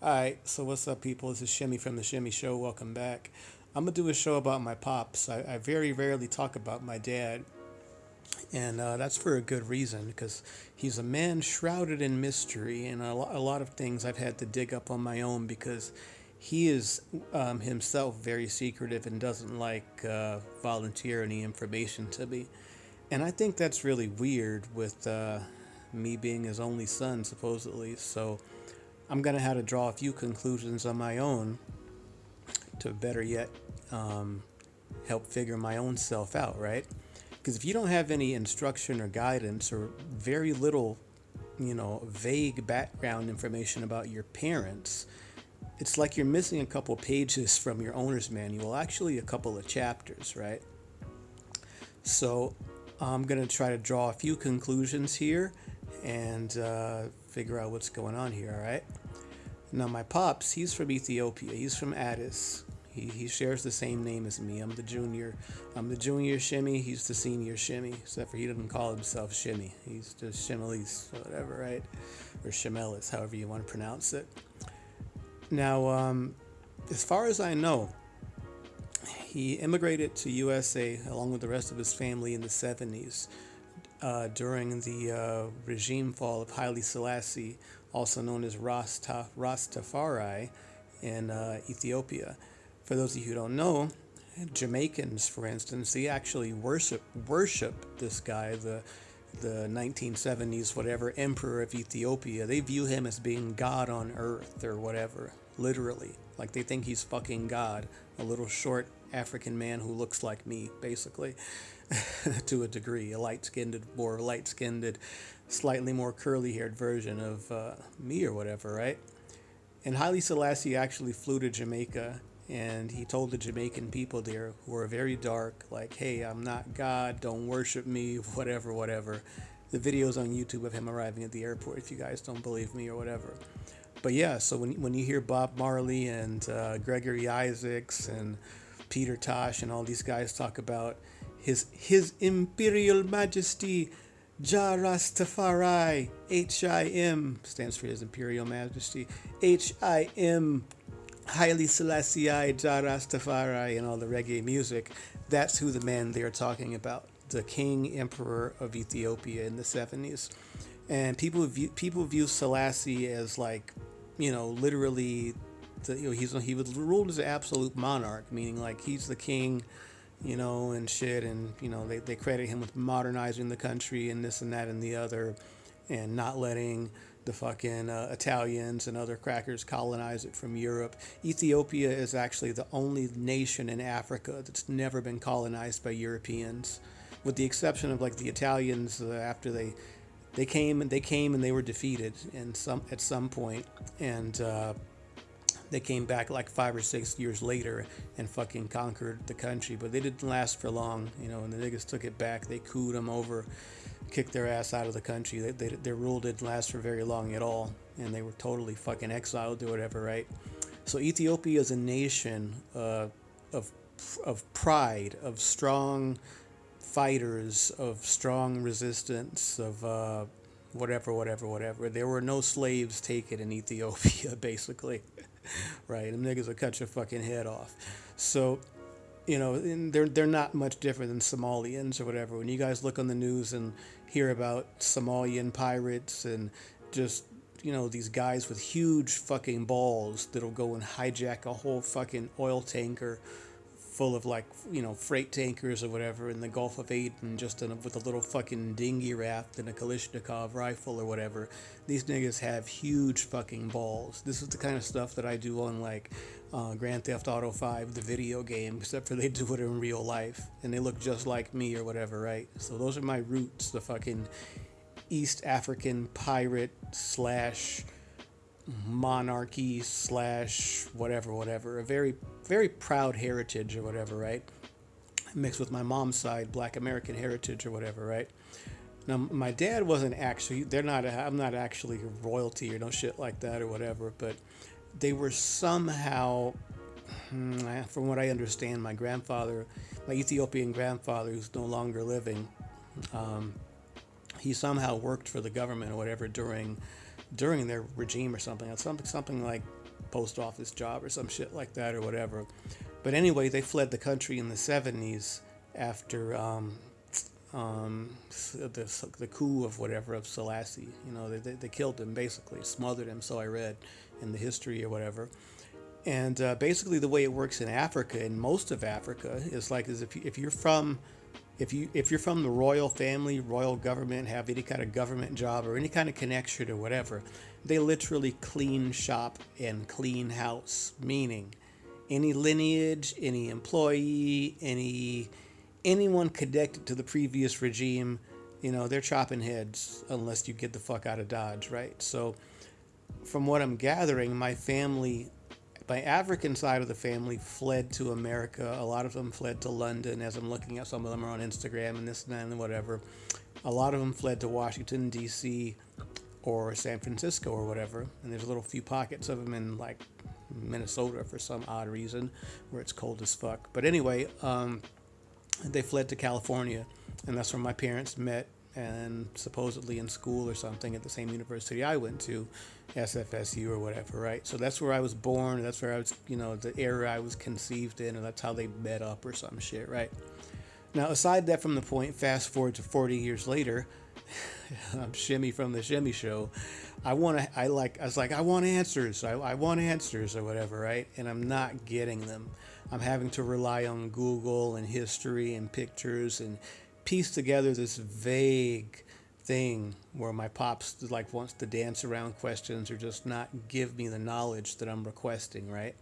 Alright, so what's up, people? This is Shimmy from The Shimmy Show. Welcome back. I'm going to do a show about my pops. I, I very rarely talk about my dad, and uh, that's for a good reason because he's a man shrouded in mystery, and a, lo- a lot of things I've had to dig up on my own because he is um, himself very secretive and doesn't like uh, volunteer any information to me. And I think that's really weird with uh, me being his only son, supposedly. So I'm going to have to draw a few conclusions on my own to better yet um, help figure my own self out, right? Because if you don't have any instruction or guidance or very little, you know, vague background information about your parents, it's like you're missing a couple pages from your owner's manual, actually, a couple of chapters, right? So I'm going to try to draw a few conclusions here and uh, figure out what's going on here, all right? Now, my pops, he's from Ethiopia. He's from Addis. He, he shares the same name as me. I'm the junior. I'm the junior shimmy. He's the senior shimmy, except for he doesn't call himself shimmy. He's just Shimelis, whatever, right? Or Shimelis, however you want to pronounce it. Now, um, as far as I know, he immigrated to USA along with the rest of his family in the 70s uh, during the uh, regime fall of Haile Selassie, also known as Rasta, Rastafari in uh, Ethiopia. For those of you who don't know, Jamaicans, for instance, they actually worship worship this guy, the the 1970s whatever emperor of Ethiopia. They view him as being God on earth or whatever, literally. Like they think he's fucking God, a little short African man who looks like me, basically, to a degree, a light-skinned, more light-skinned, slightly more curly-haired version of uh, me or whatever, right? And Haile Selassie actually flew to Jamaica and he told the Jamaican people there who are very dark, like, hey, I'm not God, don't worship me, whatever, whatever. The video's on YouTube of him arriving at the airport if you guys don't believe me or whatever. But yeah, so when, when you hear Bob Marley and uh, Gregory Isaacs and Peter Tosh and all these guys talk about his his Imperial Majesty Jah Rastafari H-I-M stands for His Imperial Majesty H-I-M Haile Selassie Jah Rastafari and all the reggae music. That's who the man they're talking about, the King Emperor of Ethiopia in the 70s. And people view people view Selassie as like, you know, literally the, you know, he's he was ruled as an absolute monarch, meaning like he's the king, you know, and shit. And you know, they, they credit him with modernizing the country and this and that and the other, and not letting the fucking uh, Italians and other crackers colonize it from Europe. Ethiopia is actually the only nation in Africa that's never been colonized by Europeans, with the exception of like the Italians uh, after they they came and they came and they were defeated and some at some point and. Uh, they came back like five or six years later and fucking conquered the country, but they didn't last for long, you know. And the niggas took it back. They cooed them over, kicked their ass out of the country. They, they, their rule didn't last for very long at all, and they were totally fucking exiled or whatever, right? So Ethiopia is a nation uh, of of pride, of strong fighters, of strong resistance, of uh, whatever, whatever, whatever. There were no slaves taken in Ethiopia, basically right? Them niggas will cut your fucking head off. So, you know, they're they're not much different than Somalians or whatever. When you guys look on the news and hear about Somalian pirates and just you know these guys with huge fucking balls that'll go and hijack a whole fucking oil tanker full of like you know freight tankers or whatever in the Gulf of Aden just a, with a little fucking dinghy raft and a Kalashnikov rifle or whatever. These niggas have huge fucking balls. This is the kind of stuff that I do on like uh, Grand Theft Auto 5, the video game, except for they do it in real life and they look just like me or whatever, right? So those are my roots, the fucking East African pirate slash monarchy slash whatever, whatever. A very, very proud heritage or whatever, right? Mixed with my mom's side, black American heritage or whatever, right? Now, my dad wasn't actually, they're not, I'm not actually royalty or no shit like that or whatever, but they were somehow, hmm, from what I understand, my grandfather, my Ethiopian grandfather, who's no longer living, um, he somehow worked for the government or whatever during during their regime or something. Something something like post office job or some shit like that or whatever. But anyway, they fled the country in the 70s after um, um, the, the coup of whatever of Selassie. You know, they, they, killed him basically, smothered him, so I read in the history or whatever. And uh, basically, the way it works in Africa, in most of Africa, is like as if you, if you're from if you if you're from the royal family, royal government, have any kind of government job or any kind of connection or whatever, they literally clean shop and clean house. Meaning, any lineage, any employee, any anyone connected to the previous regime, you know, they're chopping heads unless you get the fuck out of Dodge, right? So, from what I'm gathering, my family my African side of the family fled to America. A lot of them fled to London, as I'm looking at some of them are on Instagram and this and that and whatever. A lot of them fled to Washington, D.C. or San Francisco or whatever. And there's a little few pockets of them in like Minnesota for some odd reason where it's cold as fuck. But anyway, um, they fled to California, and that's where my parents met and supposedly in school or something at the same university I went to, SFSU or whatever, right? So that's where I was born. That's where I was, you know, the era I was conceived in, and that's how they met up or some shit, right? Now, aside that from the point, fast forward to 40 years later, I'm Shimmy from the Shimmy Show. I want to, I like, I was like, I want answers. I, I want answers or whatever, right? And I'm not getting them. I'm having to rely on Google and history and pictures and piece together this vague thing where my pops like wants to dance around questions or just not give me the knowledge that I'm requesting, right?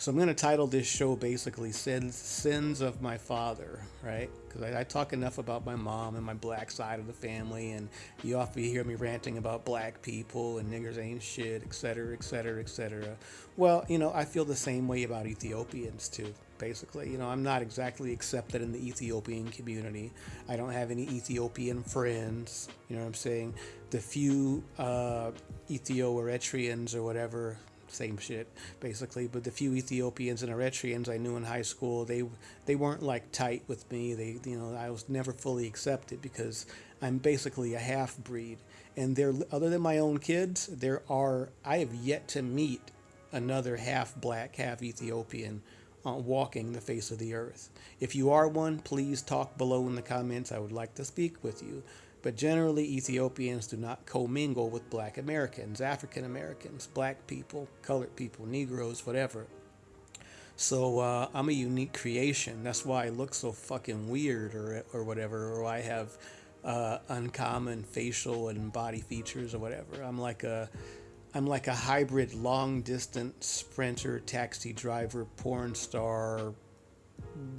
So I'm going to title this show basically Sins, Sins of My Father, right? Because I, I, talk enough about my mom and my black side of the family, and you often hear me ranting about black people and niggers ain't shit, etc., etc., etc. Well, you know, I feel the same way about Ethiopians too, basically. You know, I'm not exactly accepted in the Ethiopian community. I don't have any Ethiopian friends, you know what I'm saying? The few uh, Ethio-Eritreans or whatever same shit basically. But the few Ethiopians and Eritreans I knew in high school, they they weren't like tight with me. They you know I was never fully accepted because I'm basically a half breed. And there, other than my own kids, there are I have yet to meet another half black, half Ethiopian uh, walking the face of the earth. If you are one, please talk below in the comments. I would like to speak with you but generally Ethiopians do not commingle with black Americans, African Americans, black people, colored people, Negroes, whatever. So uh, I'm a unique creation. That's why I look so fucking weird or, or whatever, or I have uh, uncommon facial and body features or whatever. I'm like a I'm like a hybrid long distance sprinter, taxi driver, porn star,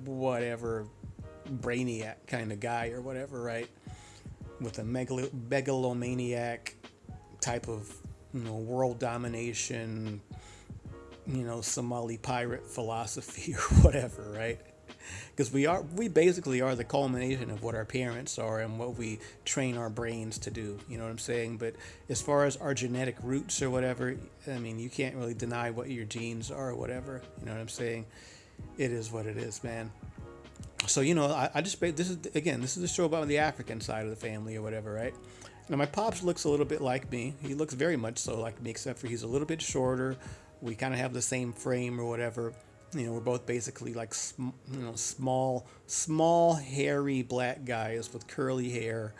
whatever, brainiac kind of guy or whatever, right? With a megalo- megalomaniac type of you know world domination you know somali pirate philosophy or whatever right? Because we are we basically are the culmination of what our parents are and what we train our brains to do you know what i'm saying? But as far as our genetic roots or whatever i mean you can't really deny what your genes are or whatever you know what i'm saying? It is what it is man so you know, I, I just this is again, this is a show about the African side of the family or whatever, right? Now my pops looks a little bit like me. He looks very much so like me, except for he's a little bit shorter. We kind of have the same frame or whatever. You know, we're both basically like you know small, small, hairy black guys with curly hair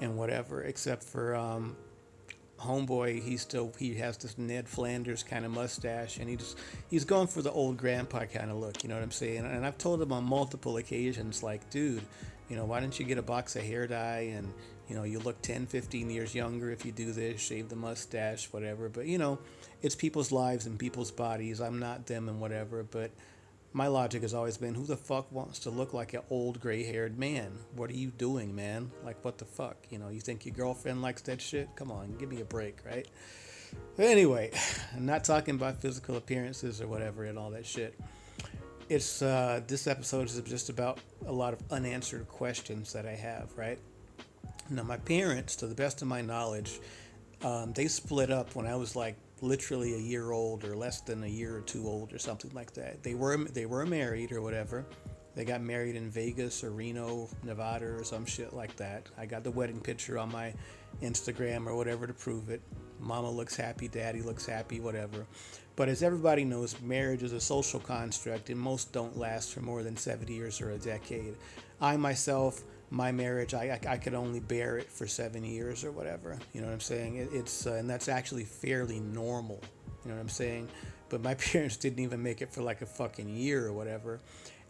and whatever, except for um, homeboy, he still he has this Ned Flanders kind of mustache, and he just he's going for the old grandpa kind of look. You know what I'm saying? And I've told him on multiple occasions, like, dude, you know, why don't you get a box of hair dye and you know you look 10, 15 years younger if you do this, shave the mustache, whatever. But you know, it's people's lives and people's bodies. I'm not them and whatever, but my logic has always been who the fuck wants to look like an old gray haired man? What are you doing, man? Like, what the fuck? You know, you think your girlfriend likes that shit? Come on, give me a break, right? Anyway, I'm not talking about physical appearances or whatever and all that shit. It's uh, this episode is just about a lot of unanswered questions that I have, right? Now, my parents, to the best of my knowledge, um, they split up when I was like literally a year old or less than a year or two old or something like that. They were they were married or whatever. They got married in Vegas or Reno, Nevada or some shit like that. I got the wedding picture on my Instagram or whatever to prove it. Mama looks happy, daddy looks happy, whatever. But as everybody knows, marriage is a social construct and most don't last for more than 70 years or a decade. I myself, my marriage, I, I, I could only bear it for seven years or whatever. You know what I'm saying? It, it's, uh, and that's actually fairly normal. You know what I'm saying? But my parents didn't even make it for like a fucking year or whatever.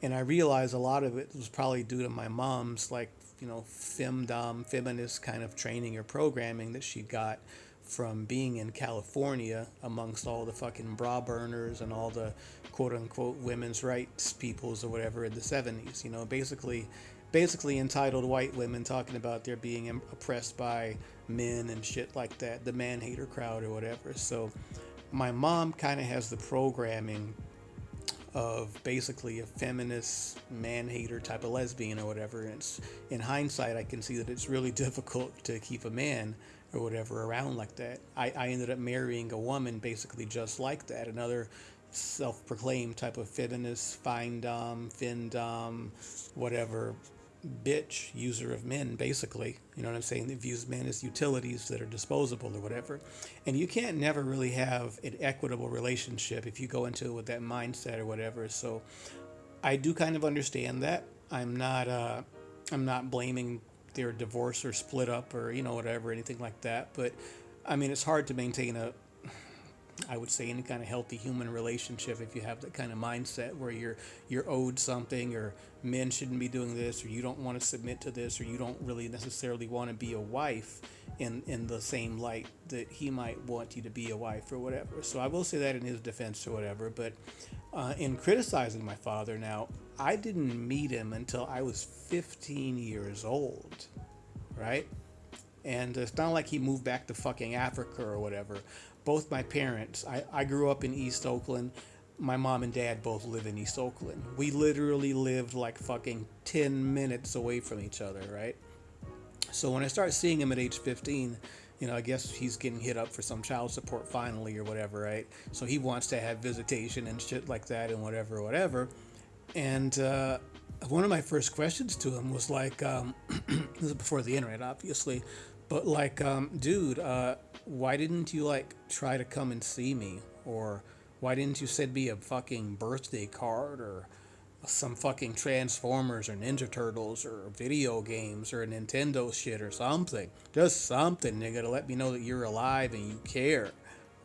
And I realized a lot of it was probably due to my mom's like, you know, femdom, feminist kind of training or programming that she got from being in California amongst all the fucking bra burners and all the quote unquote women's rights peoples or whatever in the 70s. You know, basically, basically entitled white women talking about they're being oppressed by men and shit like that, the man hater crowd or whatever. So my mom kind of has the programming of basically a feminist man hater type of lesbian or whatever. And it's in hindsight, I can see that it's really difficult to keep a man or whatever around like that. I, I ended up marrying a woman basically just like that. Another self-proclaimed type of feminist, fine dom, fin dom, whatever bitch user of men basically. You know what i'm saying? That views men as utilities that are disposable or whatever. And you can't never really have an equitable relationship if you go into it with that mindset or whatever. So i do kind of understand that. I'm not uh i'm not blaming their divorce or split up or you know whatever anything like that. But i mean it's hard to maintain a I would say any kind of healthy human relationship if you have that kind of mindset where you're you're owed something or men shouldn't be doing this or you don't want to submit to this or you don't really necessarily want to be a wife in in the same light that he might want you to be a wife or whatever. So I will say that in his defense or whatever, but uh, in criticizing my father now, I didn't meet him until I was 15 years old, right? And it's not like he moved back to fucking Africa or whatever. Both my parents, I, I grew up in East Oakland. My mom and dad both live in East Oakland. We literally lived like fucking 10 minutes away from each other, right? So when I start seeing him at age 15, you know, I guess he's getting hit up for some child support finally or whatever, right? So he wants to have visitation and shit like that and whatever, whatever. And uh, one of my first questions to him was like, um, this is before the internet, obviously, but like, um, dude, uh, why didn't you like try to come and see me? Or why didn't you send me a fucking birthday card or some fucking Transformers or Ninja Turtles or video games or Nintendo shit or something? Just something, nigga, to let me know that you're alive and you care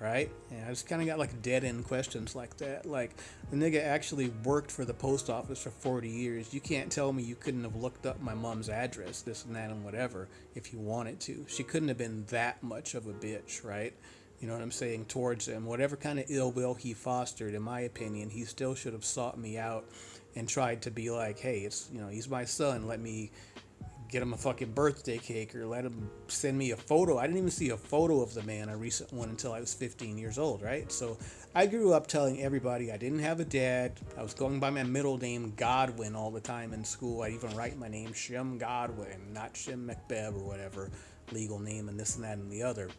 right? And I just kind of got like dead end questions like that. Like the nigga actually worked for the post office for 40 years. You can't tell me you couldn't have looked up my mom's address, this and that and whatever, if you wanted to. She couldn't have been that much of a bitch, right? You know what I'm saying? Towards him. Whatever kind of ill will he fostered, in my opinion, he still should have sought me out and tried to be like, hey, it's, you know, he's my son. Let me get him a fucking birthday cake or let him send me a photo. I didn't even see a photo of the man, a recent one, until I was 15 years old, right? So I grew up telling everybody I didn't have a dad. I was going by my middle name, Godwin, all the time in school. I even write my name, Shem Godwin, not Shem McBeb or whatever legal name and this and that and the other.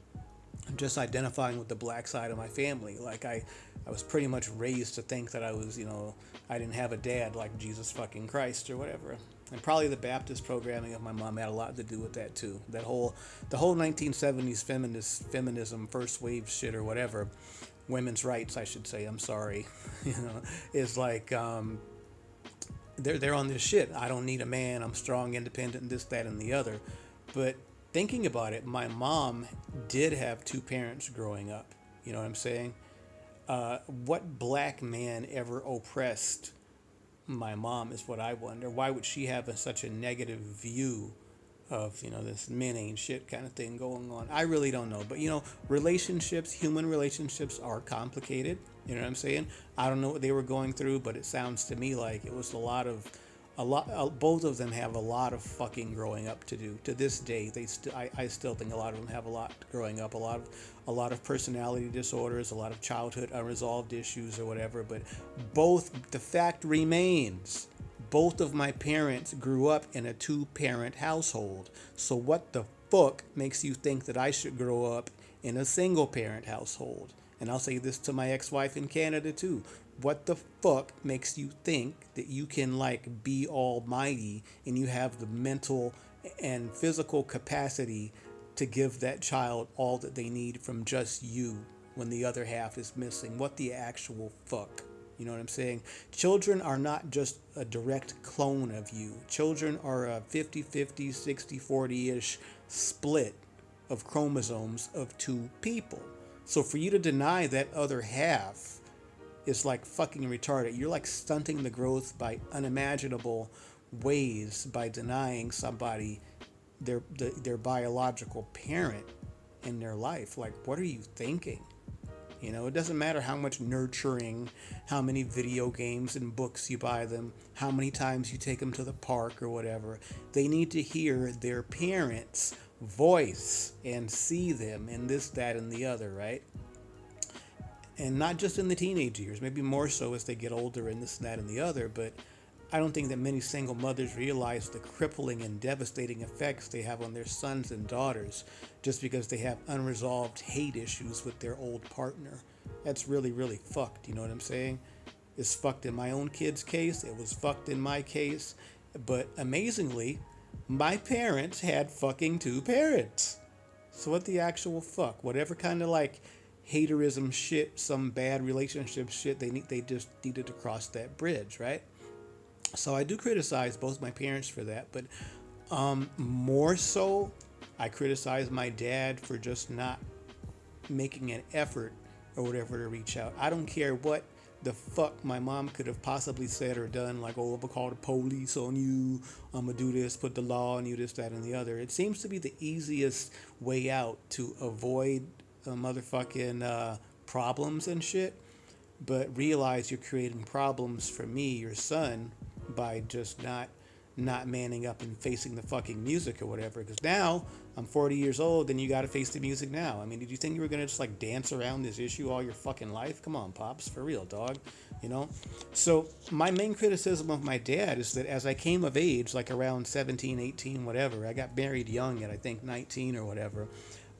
I'm just identifying with the black side of my family. Like I, I was pretty much raised to think that I was, you know, I didn't have a dad like Jesus fucking Christ or whatever and probably the Baptist programming of my mom had a lot to do with that too. That whole the whole 1970s feminist feminism first wave shit or whatever, women's rights I should say. I'm sorry, you know, is like um, they're they're on this shit. I don't need a man. I'm strong, independent, this, that, and the other. But thinking about it, my mom did have two parents growing up. You know what I'm saying? Uh, what black man ever oppressed my mom is what I wonder. Why would she have a, such a negative view of, you know, this men ain't shit kind of thing going on? I really don't know. But, you know, relationships, human relationships are complicated. You know what I'm saying? I don't know what they were going through, but it sounds to me like it was a lot of a lot uh, both of them have a lot of fucking growing up to do. To this day they still I, I still think a lot of them have a lot growing up a lot of a lot of personality disorders a lot of childhood unresolved issues or whatever but both the fact remains both of my parents grew up in a two parent household. So what the fuck makes you think that I should grow up in a single parent household? And I'll say this to my ex-wife in Canada too what the fuck makes you think that you can like be almighty and you have the mental and physical capacity to give that child all that they need from just you when the other half is missing. What the actual fuck? You know what I'm saying? Children are not just a direct clone of you. Children are a 50 50, 60 40 ish split of chromosomes of two people. So for you to deny that other half is like fucking retarded. You're like stunting the growth by unimaginable ways by denying somebody their their biological parent in their life. Like what are you thinking? You know, it doesn't matter how much nurturing, how many video games and books you buy them, how many times you take them to the park or whatever. They need to hear their parents' voice and see them in this, that, and the other, right? And not just in the teenage years, maybe more so as they get older and this, and that, and the other, but I don't think that many single mothers realize the crippling and devastating effects they have on their sons and daughters just because they have unresolved hate issues with their old partner. That's really, really fucked. You know what I'm saying? It's fucked in my own kid's case. It was fucked in my case. But amazingly, my parents had fucking two parents. So what the actual fuck? Whatever kind of like haterism shit, some bad relationship shit, they need they just needed to cross that bridge, right? So I do criticize both my parents for that, but um, more so, I criticize my dad for just not making an effort or whatever to reach out. I don't care what the fuck my mom could have possibly said or done, like, oh, I'm gonna call the police on you, I'm gonna do this, put the law on you, this, that, and the other. It seems to be the easiest way out to avoid uh, motherfucking uh, problems and shit, but realize you're creating problems for me, your son, by just not not manning up and facing the fucking music or whatever. Because now I'm 40 years old and you got to face the music now. I mean, did you think you were to just like dance around this issue all your fucking life? Come on, Pops, for real, dog. You know? So, my main criticism of my dad is that as I came of age, like around 17, 18, whatever, I got married young at I think 19 or whatever.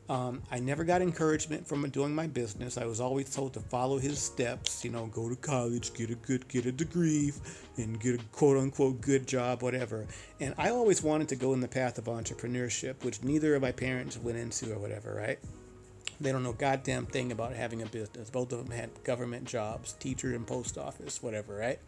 Um, I never got encouragement from doing my business. I was always told to follow his steps, you know, go to college, get a good, get a degree, and get a quote unquote good job, whatever. And I always wanted to go in the path of entrepreneurship, which neither of my parents went into or whatever, right? They don't know goddamn thing about having a business. Both of them had government jobs, teacher and post office, whatever, right?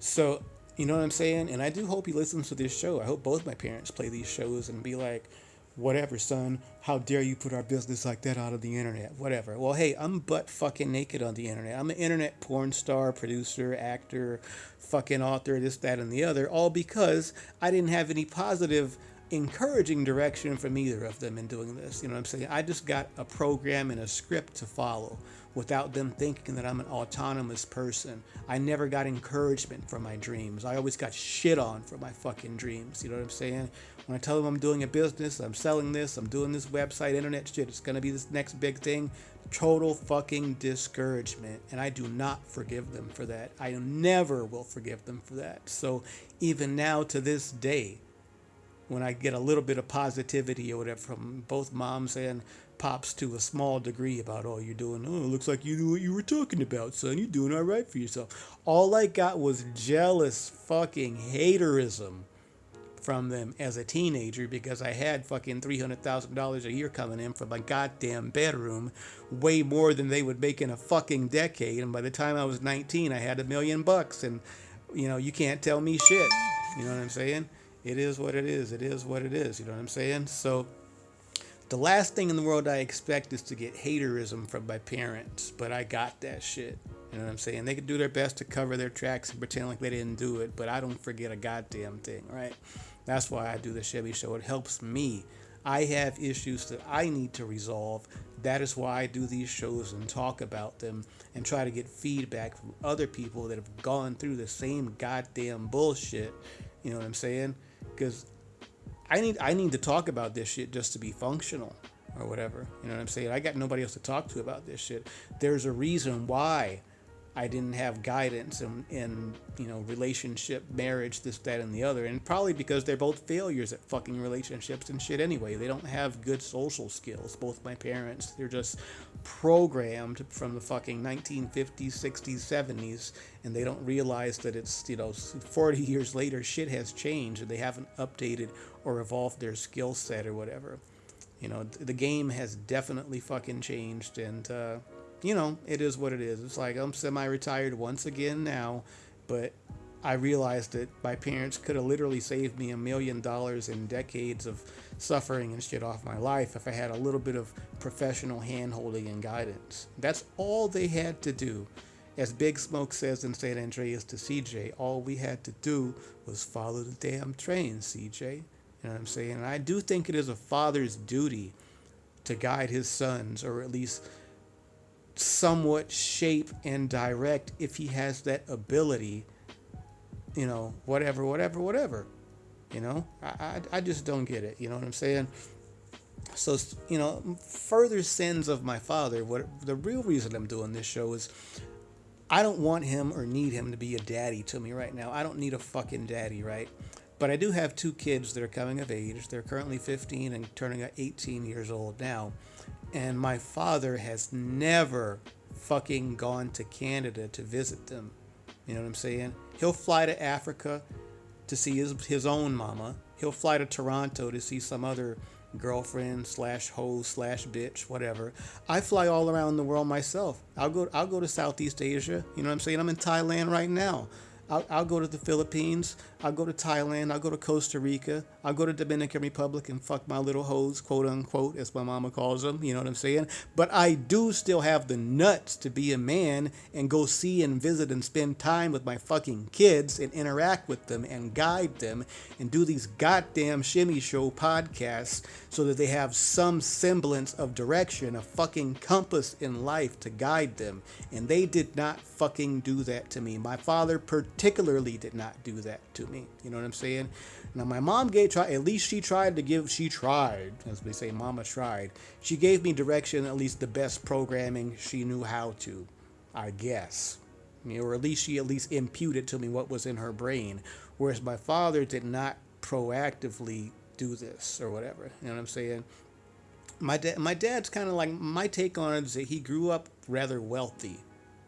So, you know what I'm saying? And I do hope he listens to this show. I hope both my parents play these shows and be like, whatever, son. How dare you put our business like that out of the internet? Whatever. Well, hey, I'm butt fucking naked on the internet. I'm an internet porn star, producer, actor, fucking author, this, that, and the other, all because I didn't have any positive, encouraging direction from either of them in doing this. You know what I'm saying? I just got a program and a script to follow without them thinking that I'm an autonomous person. I never got encouragement for my dreams. I always got shit on for my fucking dreams. You know what I'm saying? When I tell them I'm doing a business, I'm selling this, I'm doing this website, internet shit, it's gonna be this next big thing, total fucking discouragement. And I do not forgive them for that. I never will forgive them for that. So even now to this day, when I get a little bit of positivity or whatever from both moms and pops to a small degree about all you're doing. Oh, it looks like you knew what you were talking about, son. You're doing all right for yourself. All I got was jealous fucking haterism from them as a teenager because I had fucking $300,000 a year coming in from my goddamn bedroom, way more than they would make in a fucking decade. And by the time I was 19, I had a million bucks. And, you know, you can't tell me shit. You know what I'm saying? It is what it is. It is what it is. You know what I'm saying? So, the last thing in the world I expect is to get haterism from my parents, but I got that shit. You know what I'm saying? They could do their best to cover their tracks and pretend like they didn't do it, but I don't forget a goddamn thing, right? That's why I do the Shimmy Show. It helps me. I have issues that I need to resolve. That is why I do these shows and talk about them and try to get feedback from other people that have gone through the same goddamn bullshit. You know what I'm saying? Because I need I need to talk about this shit just to be functional or whatever. You know what I'm saying? I got nobody else to talk to about this shit. There's a reason why I didn't have guidance in, in, you know, relationship, marriage, this, that, and the other. And probably because they're both failures at fucking relationships and shit anyway. They don't have good social skills, both my parents. They're just programmed from the fucking 1950s, 60s, 70s. And they don't realize that it's, you know, 40 years later, shit has changed and they haven't updated or evolved their skill set or whatever. You know, the game has definitely fucking changed, and uh, you know, it is what it is. It's like I'm semi-retired once again now, but I realized that my parents could have literally saved me a million dollars in decades of suffering and shit off my life if I had a little bit of professional handholding and guidance. That's all they had to do. As Big Smoke says in San Andreas to CJ, all we had to do was follow the damn train, CJ. You know what I'm saying? And I do think it is a father's duty to guide his sons, or at least somewhat shape and direct if he has that ability you know, whatever, whatever, whatever. You know, I, I, I just don't get it. You know what I'm saying? So, you know, further sins of my father. What the real reason I'm doing this show is I don't want him or need him to be a daddy to me right now. I don't need a fucking daddy, right? But I do have two kids that are coming of age. They're currently 15 and turning 18 years old now. And my father has never fucking gone to Canada to visit them. You know what I'm saying? He'll fly to Africa to see his, his own mama. He'll fly to Toronto to see some other girlfriend slash hoe slash bitch, whatever. I fly all around the world myself. I'll go I'll go to Southeast Asia. You know what I'm saying? I'm in Thailand right now. I'll, I'll go to the Philippines. I'll go to Thailand. I'll go to Costa Rica. I'll go to Dominican Republic and fuck my little hoes, quote unquote, as my mama calls them. You know what I'm saying? But I do still have the nuts to be a man and go see and visit and spend time with my fucking kids and interact with them and guide them and do these goddamn shimmy show podcasts so that they have some semblance of direction, a fucking compass in life to guide them. And they did not fucking do that to me. My father, particularly did not do that to me. You know what I'm saying? Now my mom gave try at least she tried to give she tried as they say mama tried. She gave me direction at least the best programming she knew how to, I guess. You know, or at least she at least imputed to me what was in her brain. Whereas my father did not proactively do this or whatever. You know what I'm saying? My dad my dad's kind of like my take on it is that he grew up rather wealthy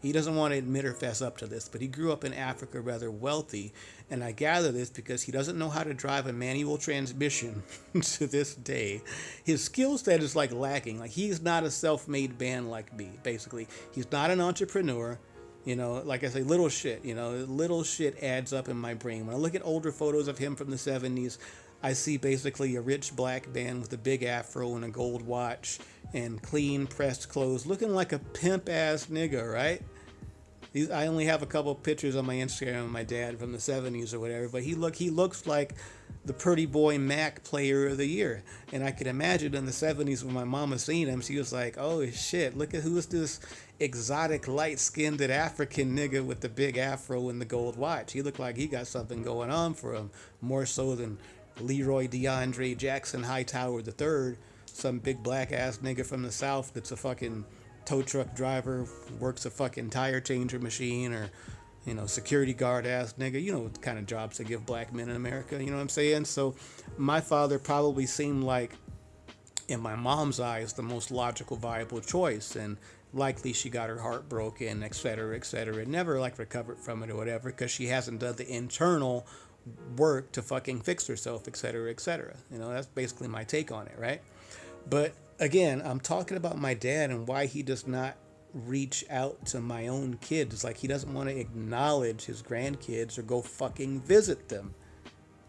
he doesn't want to admit or fess up to this, but he grew up in Africa rather wealthy. And I gather this because he doesn't know how to drive a manual transmission to this day. His skill set is like lacking. Like he's not a self made man like me, basically. He's not an entrepreneur. You know, like I say, little shit, you know, little shit adds up in my brain. When I look at older photos of him from the 70s, I see basically a rich black man with a big afro and a gold watch and clean pressed clothes, looking like a pimp ass nigga, right? These, I only have a couple pictures on my Instagram of my dad from the 70s or whatever, but he look he looks like the pretty boy Mac player of the year. And I could imagine in the 70s when my mama seen him, she was like, oh shit, look at who's this exotic light skinned African nigga with the big afro and the gold watch. He looked like he got something going on for him, more so than Leroy DeAndre Jackson Hightower III, some big black ass nigga from the South that's a fucking tow truck driver, works a fucking tire changer machine, or you know, security guard ass nigga. You know what kind of jobs they give black men in America. You know what I'm saying? So, my father probably seemed like, in my mom's eyes, the most logical, viable choice, and likely she got her heart broken, etc., etc. And never like recovered from it or whatever, because she hasn't done the internal work to fucking fix herself, etc., etc. You know, that's basically my take on it, right? But again, I'm talking about my dad and why he does not reach out to my own kids. Like he doesn't want to acknowledge his grandkids or go fucking visit them.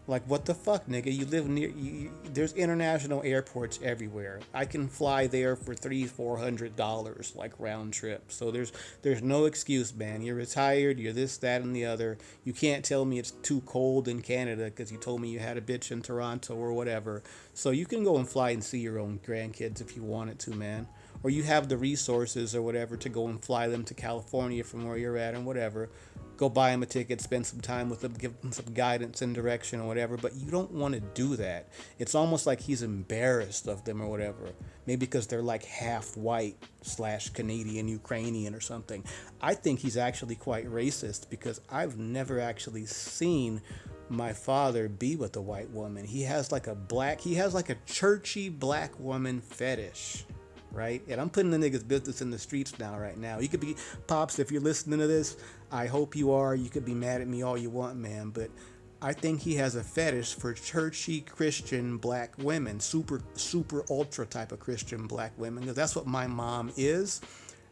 Like what the fuck, nigga? You live near. You, there's international airports everywhere. I can fly there for three, four hundred dollars, like round trip. So there's there's no excuse, man. You're retired. You're this, that, and the other. You can't tell me it's too cold in Canada because you told me you had a bitch in Toronto or whatever. So you can go and fly and see your own grandkids if you wanted to, man. Or you have the resources or whatever to go and fly them to California from where you're at and whatever go buy them a ticket, spend some time with them, give them some guidance and direction or whatever. But you don't want to do that. It's almost like he's embarrassed of them or whatever. Maybe because they're like half white slash Canadian, Ukrainian or something. I think he's actually quite racist because I've never actually seen my father be with a white woman. He has like a black, he has like a churchy black woman fetish right? And I'm putting the niggas' business in the streets now, right now. You could be, Pops, if you're listening to this, I hope you are. You could be mad at me all you want, man. But I think he has a fetish for churchy Christian black women, super, super ultra type of Christian black women, because that's what my mom is.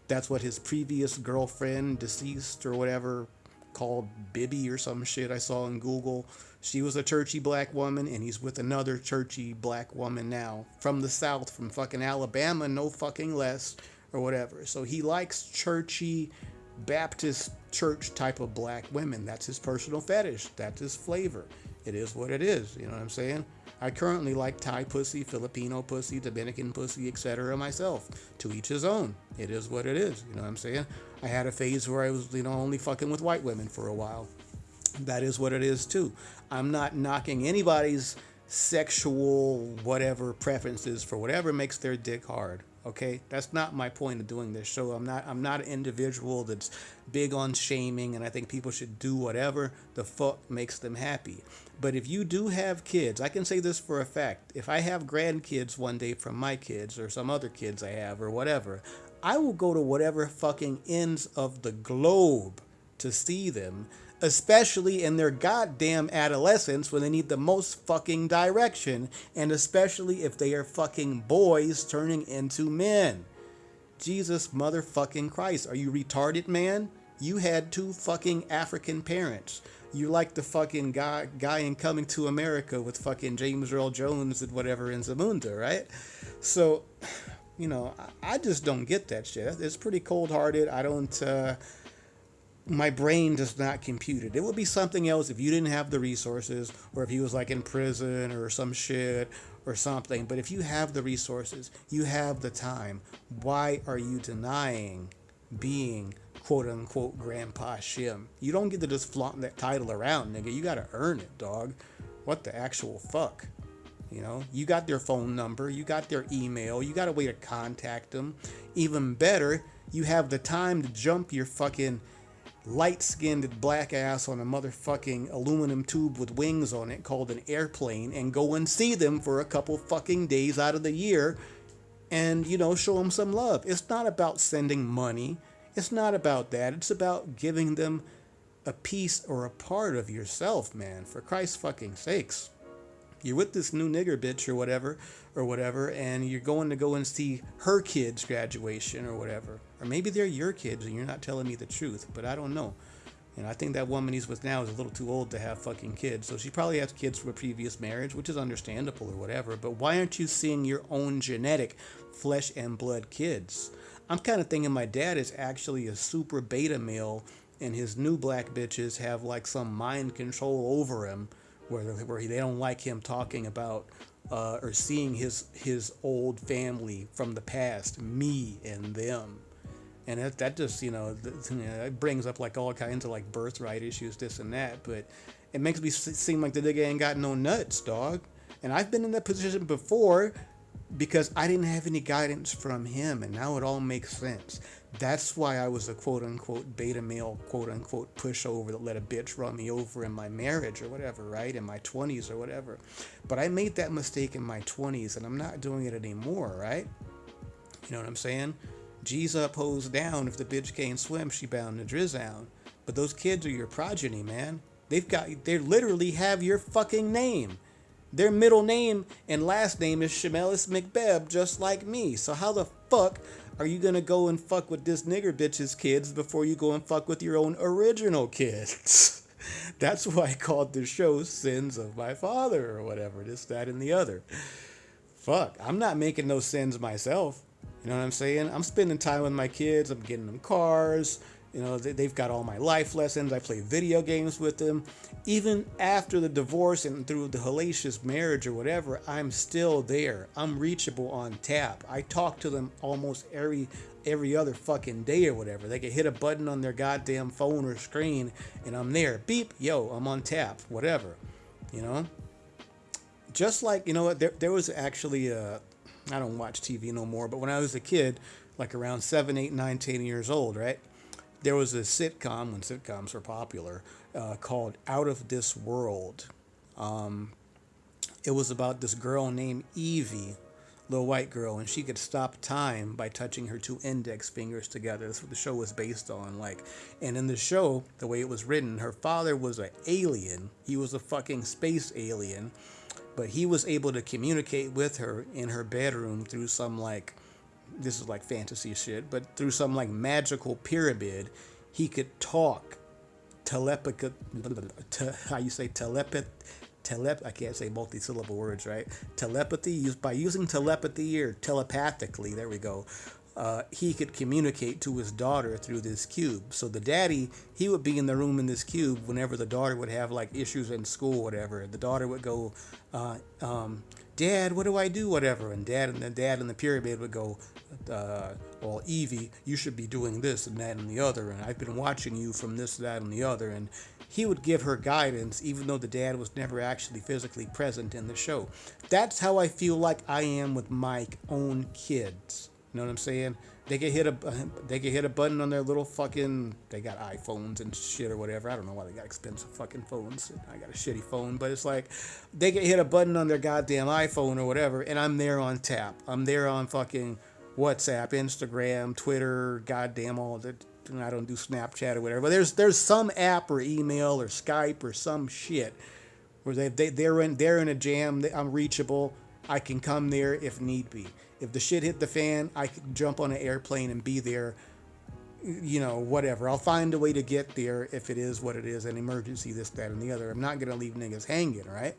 That's what his previous girlfriend, deceased or whatever, called Bibby or some shit I saw in Google. She was a churchy black woman, and he's with another churchy black woman now from the South, from fucking Alabama, no fucking less, or whatever. So he likes churchy Baptist church type of black women. That's his personal fetish. That's his flavor. It is what it is. You know what I'm saying? I currently like Thai pussy, Filipino pussy, Dominican pussy, etc. myself. To each his own. It is what it is. You know what I'm saying? I had a phase where I was, you know, only fucking with white women for a while. That is what it is too. I'm not knocking anybody's sexual whatever preferences for whatever makes their dick hard. Okay, that's not my point of doing this show. I'm not. I'm not an individual that's big on shaming, and I think people should do whatever the fuck makes them happy. But if you do have kids, I can say this for a fact. If I have grandkids one day from my kids or some other kids I have or whatever, I will go to whatever fucking ends of the globe to see them especially in their goddamn adolescence when they need the most fucking direction, and especially if they are fucking boys turning into men. Jesus motherfucking Christ, are you retarded, man? You had two fucking African parents. You like the fucking guy guy in Coming to America with fucking James Earl Jones and whatever in Zamunda, right? So, you know, I just don't get that shit. It's pretty cold hearted. I don't. Uh, my brain does not compute it. It would be something else if you didn't have the resources or if he was like in prison or some shit or something. But if you have the resources, you have the time, why are you denying being quote unquote Grandpa Shim? You don't get to just flaunt that title around, nigga. You gotta earn it, dog. What the actual fuck? You know, you got their phone number, you got their email, you got a way to contact them. Even better, you have the time to jump your fucking light skinned black ass on a motherfucking aluminum tube with wings on it called an airplane and go and see them for a couple fucking days out of the year and, you know, show them some love. It's not about sending money. It's not about that. It's about giving them a piece or a part of yourself, man, for Christ's fucking sakes you're with this new nigger bitch or whatever or whatever and you're going to go and see her kids graduation or whatever or maybe they're your kids and you're not telling me the truth but i don't know. And i think that woman he's with now is a little too old to have fucking kids. So she probably has kids from a previous marriage which is understandable or whatever but why aren't you seeing your own genetic flesh and blood kids? I'm kind of thinking my dad is actually a super beta male and his new black bitches have like some mind control over him where where they don't like him talking about uh, or seeing his his old family from the past, me and them, and that, that just you know, you know it brings up like all kinds of like birthright issues, this and that, but it makes me seem like the nigga ain't got no nuts, dog. And I've been in that position before because I didn't have any guidance from him, and now it all makes sense. That's why I was a quote unquote beta male, quote unquote pushover that let a bitch run me over in my marriage or whatever, right? In my 20s or whatever. But I made that mistake in my 20s and I'm not doing it anymore, right? You know what I'm saying? G's up, hoes down. If the bitch can't swim, she bound to drizzle. But those kids are your progeny, man. They've got, they literally have your fucking name. Their middle name and last name is Shemelis McBeb, just like me. So how the fuck are you gonna go and fuck with this nigger bitch's kids before you go and fuck with your own original kids? That's why I called the show Sins of My Father or whatever, this, that, and the other. Fuck, I'm not making no sins myself. You know what I'm saying? I'm spending time with my kids, I'm getting them cars, you know, they've got all my life lessons. I play video games with them. Even after the divorce and through the hellacious marriage or whatever, I'm still there. I'm reachable on tap. I talk to them almost every every other fucking day or whatever. They can hit a button on their goddamn phone or screen and I'm there. Beep, yo, I'm on tap, whatever. You know? Just like, you know what, there, there was actually a, I don't watch TV no more, but when I was a kid, like around 7, 8, 9, 10 years old, right? there was a sitcom when sitcoms were popular uh, called Out of This World. Um, it was about this girl named Evie. little white girl, and she could stop time by touching her two index fingers together. That's what the show was based on. Like, and in the show, the way it was written, her father was an alien. He was a fucking space alien, but he was able to communicate with her in her bedroom through some like, this is like fantasy shit, but through some like magical pyramid, he could talk telepathy, te, how you say telepath, telep, I can't say multi-syllable words, right? Telepathy, used by using telepathy or telepathically, there we go. Uh, he could communicate to his daughter through this cube. So the daddy, he would be in the room in this cube whenever the daughter would have like issues in school, whatever. The daughter would go, uh, um, "Dad, what do I do?" Whatever, and dad and the dad in the pyramid would go, uh, "Well, Evie, you should be doing this and that and the other, and I've been watching you from this, that, and the other." And he would give her guidance, even though the dad was never actually physically present in the show. That's how I feel like I am with my own kids. You know what I'm saying? They get hit a they get hit a button on their little fucking they got iPhones and shit or whatever. I don't know why they got expensive fucking phones. I got a shitty phone, but it's like they get hit a button on their goddamn iPhone or whatever, and I'm there on tap. I'm there on fucking WhatsApp, Instagram, Twitter, goddamn all that. I don't do Snapchat or whatever. But there's there's some app or email or Skype or some shit where they, they they're in they're in a jam. I'm reachable. I can come there if need be. If the shit hit the fan, I could jump on an airplane and be there. You know, whatever. I'll find a way to get there if it is what it is, an emergency, this, that, and the other. I'm not gonna leave niggas hanging, right?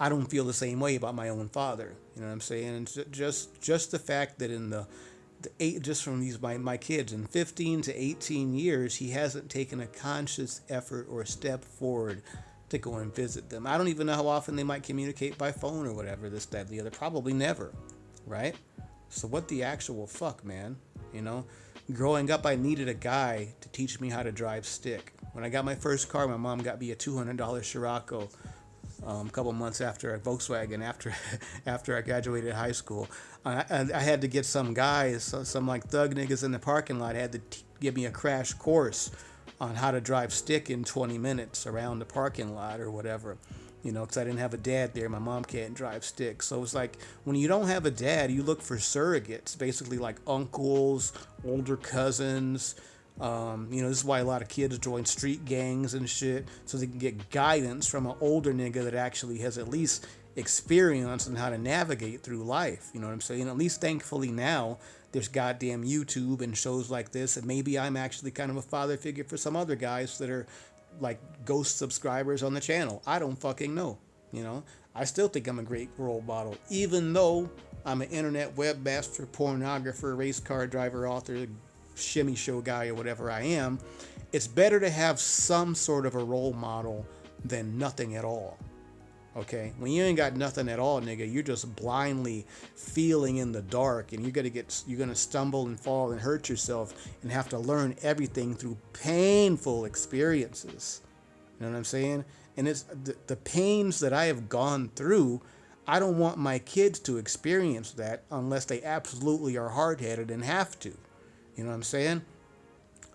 I don't feel the same way about my own father. You know what I'm saying? And just just the fact that in the the eight just from these my, my kids in 15 to 18 years he hasn't taken a conscious effort or a step forward to go and visit them. I don't even know how often they might communicate by phone or whatever, this, that, the other. Probably never, right? So what the actual fuck, man? You know, growing up, I needed a guy to teach me how to drive stick. When I got my first car, my mom got me a $200 Scirocco um, a couple months after a Volkswagen after after I graduated high school. I, I had to get some guys, some like thug niggas in the parking lot had to t- give me a crash course on how to drive stick in 20 minutes around the parking lot or whatever. You know, because I didn't have a dad there. My mom can't drive stick. So it's like when you don't have a dad, you look for surrogates, basically like uncles, older cousins, um, you know, this is why a lot of kids join street gangs and shit, so they can get guidance from an older nigga that actually has at least experience in how to navigate through life. You know what I'm saying? At least thankfully now there's goddamn YouTube and shows like this, and maybe I'm actually kind of a father figure for some other guys that are like ghost subscribers on the channel. I don't fucking know. You know, I still think I'm a great role model, even though I'm an internet webmaster, pornographer, race car driver, author, shimmy show guy or whatever I am, it's better to have some sort of a role model than nothing at all. Okay, when you ain't got nothing at all, nigga, you're just blindly feeling in the dark, and you're gonna get, you're gonna stumble and fall and hurt yourself, and have to learn everything through painful experiences. You know what I'm saying? And it's the, the pains that I have gone through. I don't want my kids to experience that unless they absolutely are hard headed and have to. You know what I'm saying?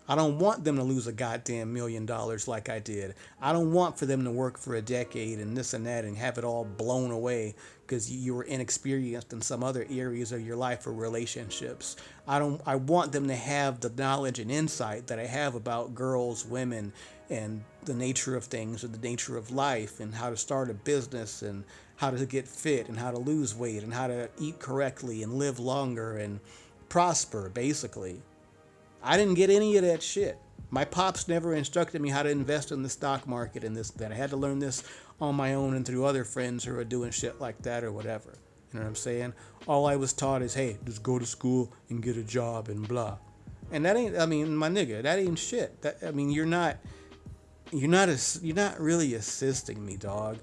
I don't want them to lose a goddamn million dollars like I did. I don't want for them to work for a decade and this and that and have it all blown away because you were inexperienced in some other areas of your life or relationships. I don't I want them to have the knowledge and insight that I have about girls, women, and the nature of things and the nature of life and how to start a business and how to get fit and how to lose weight and how to eat correctly and live longer and prosper, basically. I didn't get any of that shit. My pops never instructed me how to invest in the stock market and this that. I had to learn this on my own and through other friends who are doing shit like that or whatever. You know what I'm saying? All I was taught is, hey, just go to school and get a job and blah. And that ain't. I mean, my nigga, that ain't shit. That I mean, you're not. You're not. A, you're not really assisting me, dog.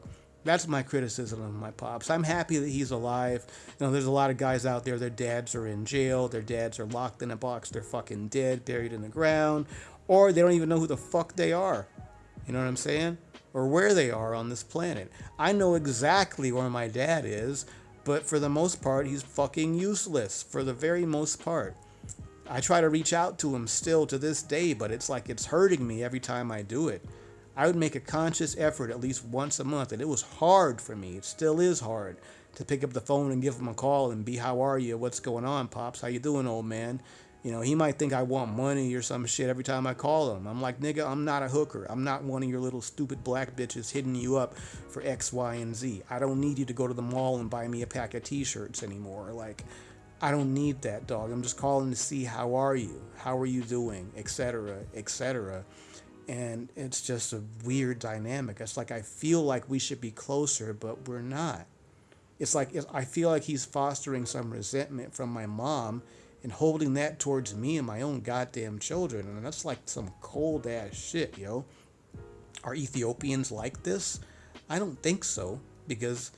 That's my criticism of my pops. I'm happy that he's alive. You know, there's a lot of guys out there, their dads are in jail, their dads are locked in a box, they're fucking dead, buried in the ground, or they don't even know who the fuck they are. You know what I'm saying? Or where they are on this planet. I know exactly where my dad is, but for the most part, he's fucking useless. For the very most part. I try to reach out to him still to this day, but it's like it's hurting me every time I do it. I would make a conscious effort at least once a month, and it was hard for me. It still is hard to pick up the phone and give him a call and be, how are you? What's going on, pops? How you doing, old man? You know, he might think I want money or some shit every time I call him. I'm like, nigga, I'm not a hooker. I'm not one of your little stupid black bitches hitting you up for X, Y, and Z. I don't need you to go to the mall and buy me a pack of t-shirts anymore. Like, I don't need that, dog. I'm just calling to see how are you? How are you doing? Etc. Etc. And it's just a weird dynamic. It's like I feel like we should be closer, but we're not. It's like I feel like he's fostering some resentment from my mom and holding that towards me and my own goddamn children. And that's like some cold ass shit, yo. Are Ethiopians like this? I don't think so because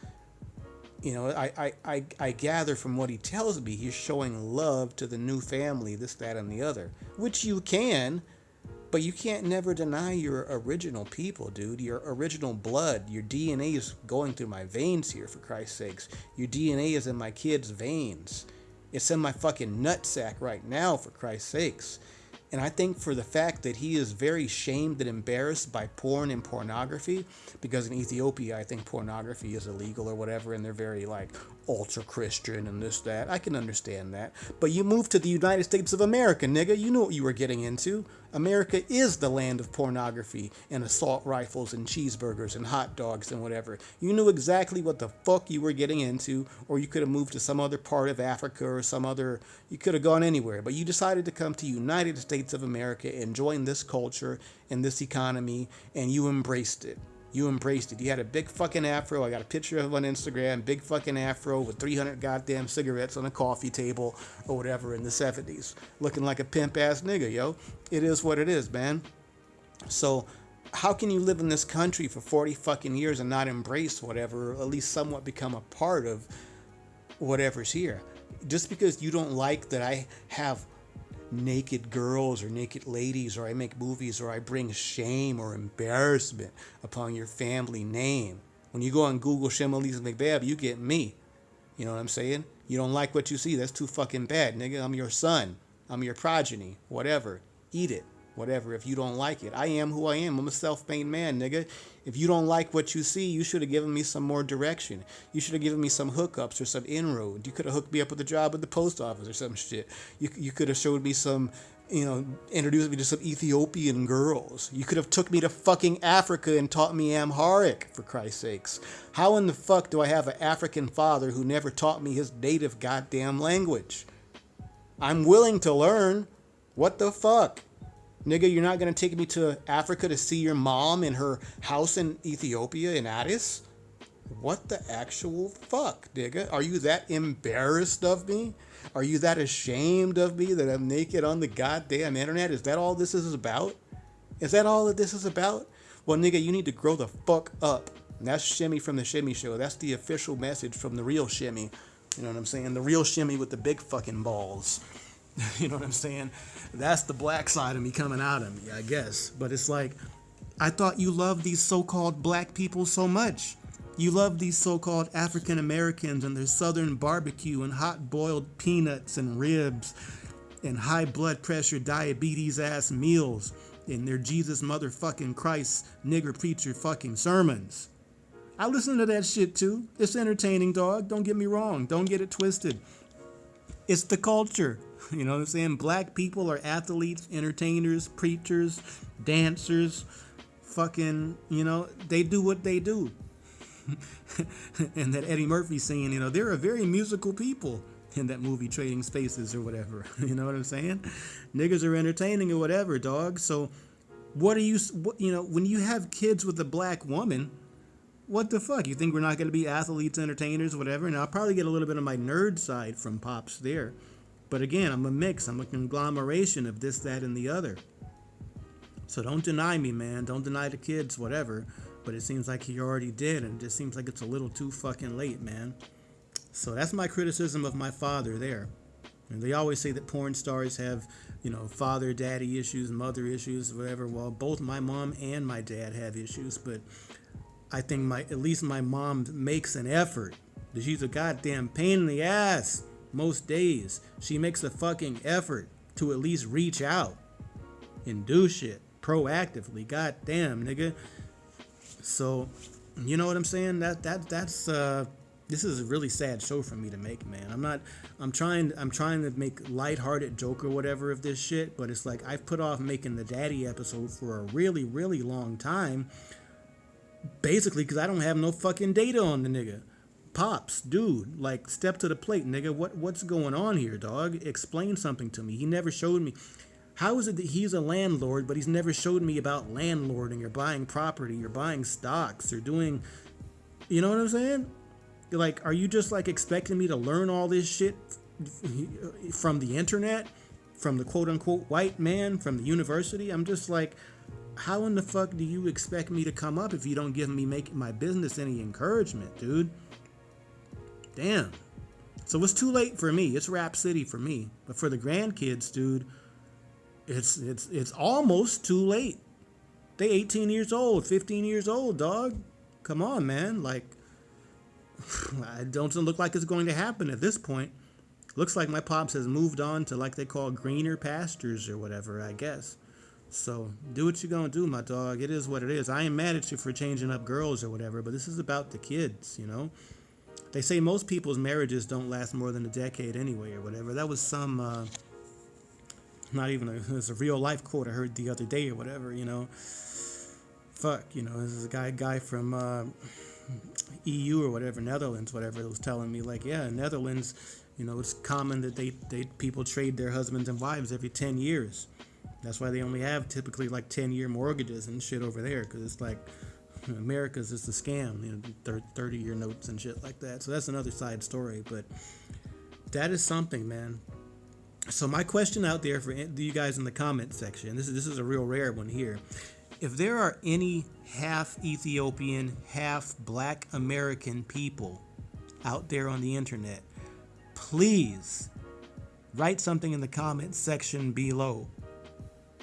you know, I, I, I, I gather from what he tells me, he's showing love to the new family, this, that, and the other, which you can, but you can't never deny your original people, dude. Your original blood, your DNA is going through my veins here, for Christ's sakes. Your DNA is in my kids' veins. It's in my fucking nutsack right now, for Christ's sakes. And I think for the fact that he is very shamed and embarrassed by porn and pornography, because in Ethiopia, I think pornography is illegal or whatever, and they're very like ultra Christian and this, that. I can understand that. But you moved to the United States of America, nigga. You knew what you were getting into. America is the land of pornography and assault rifles and cheeseburgers and hot dogs and whatever. You knew exactly what the fuck you were getting into, or you could have moved to some other part of Africa or some other, you could have gone anywhere. But you decided to come to United States of America and join this culture and this economy, and you embraced it. You embraced it. You had a big fucking afro. I got a picture of on Instagram. Big fucking afro with 300 goddamn cigarettes on a coffee table or whatever in the 70s. Looking like a pimp ass nigga, yo. It is what it is, man. So, how can you live in this country for 40 fucking years and not embrace whatever, or at least somewhat become a part of whatever's here? Just because you don't like that I have naked girls or naked ladies, or I make movies, or I bring shame or embarrassment upon your family name. When you go on Google Shimolise McBab, you get me. You know what I'm saying? You don't like what you see. That's too fucking bad, nigga. I'm your son. I'm your progeny. Whatever. Eat it whatever if you don't like it. I am who I am. I'm a self-made man, nigga. If you don't like what you see, you should have given me some more direction. You should have given me some hookups or some inroad. You could have hooked me up with a job at the post office or some shit. You, you could have showed me some, you know, introduced me to some Ethiopian girls. You could have took me to fucking Africa and taught me Amharic, for Christ's sakes. How in the fuck do I have an African father who never taught me his native goddamn language? I'm willing to learn. What the fuck? Nigga, you're not gonna take me to Africa to see your mom in her house in Ethiopia in Addis? What the actual fuck, nigga? Are you that embarrassed of me? Are you that ashamed of me that I'm naked on the goddamn internet? Is that all this is about? Is that all that this is about? Well, nigga, you need to grow the fuck up. And that's Shimmy from the Shimmy Show. That's the official message from the real Shimmy. You know what I'm saying? The real Shimmy with the big fucking balls. you know what I'm saying? That's the black side of me coming out of me, I guess. But it's like, I thought you loved these so called black people so much. You love these so called African Americans and their southern barbecue and hot boiled peanuts and ribs and high blood pressure diabetes ass meals and their Jesus motherfucking Christ nigger preacher fucking sermons. I listen to that shit too. It's entertaining, dog. Don't get me wrong. Don't get it twisted. It's the culture. You know what I'm saying? Black people are athletes, entertainers, preachers, dancers, fucking, you know, they do what they do. and that Eddie Murphy saying, you know, they're a very musical people in that movie Trading Spaces or whatever. You know what I'm saying? Niggas are entertaining or whatever, dog. So what are you, what, you know, when you have kids with a black woman, what the fuck? You think we're not going to be athletes, entertainers, whatever? And I'll probably get a little bit of my nerd side from Pops there. But again, I'm a mix. I'm a conglomeration of this, that, and the other. So don't deny me, man. Don't deny the kids, whatever. But it seems like he already did, and it just seems like it's a little too fucking late, man. So that's my criticism of my father there. And they always say that porn stars have, you know, father, daddy issues, mother issues, whatever. Well, both my mom and my dad have issues, but I think my at least my mom makes an effort. She's a goddamn pain in the ass most days. She makes a fucking effort to at least reach out and do shit proactively. God damn, nigga. So, you know what I'm saying? That that that's uh this is a really sad show for me to make, man. I'm not. I'm trying. I'm trying to make lighthearted joke or whatever of this shit, but it's like I've put off making the daddy episode for a really, really long time. Basically, because I don't have no fucking data on the nigga. Pops, dude, like step to the plate, nigga. What what's going on here, dog? Explain something to me. He never showed me. How is it that he's a landlord, but he's never showed me about landlording or buying property or buying stocks or doing, you know what I'm saying? Like, are you just like expecting me to learn all this shit from the internet, from the quote unquote white man, from the university? I'm just like, how in the fuck do you expect me to come up if you don't give me make my business any encouragement, dude? Damn. So it's too late for me. It's Rap City for me. But for the grandkids, dude, it's it's it's almost too late. They 18 years old, 15 years old, dog. Come on, man. Like it don't look like it's going to happen at this point. Looks like my pops has moved on to like they call greener pastures or whatever, I guess. So do what you're gonna do, my dog. It is what it is. I ain't mad at you for changing up girls or whatever, but this is about the kids, you know. They say most people's marriages don't last more than a decade anyway, or whatever. That was some, uh, not even a, it's a real life quote I heard the other day or whatever, you know. Fuck, you know, this is a guy guy from. Uh, EU or whatever, Netherlands, whatever, it was telling me like, yeah, Netherlands, you know, it's common that they, they people trade their husbands and wives every 10 years. That's why they only have typically like 10 year mortgages and shit over there because it's like America's just a scam, you know, 30 year notes and shit like that. So that's another side story, but that is something, man. So my question out there for you guys in the comment section, this is this is a real rare one here if there are any half Ethiopian, half black American people out there on the internet, please write something in the comments section below.